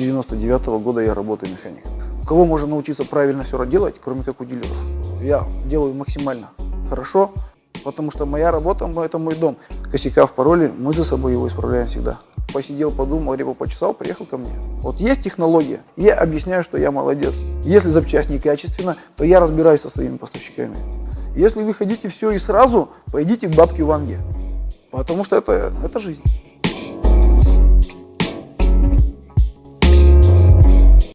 99 -го года я работаю механиком. У кого можно научиться правильно все делать, кроме как у дилеров? Я делаю максимально хорошо, потому что моя работа, это мой дом. Косяка в пароле, мы за собой его исправляем всегда. Посидел, подумал, либо почесал, приехал ко мне. Вот есть технология, я объясняю, что я молодец. Если запчасть некачественно, то я разбираюсь со своими поставщиками. Если вы хотите все и сразу, пойдите к бабке Ванге, потому что это, это жизнь.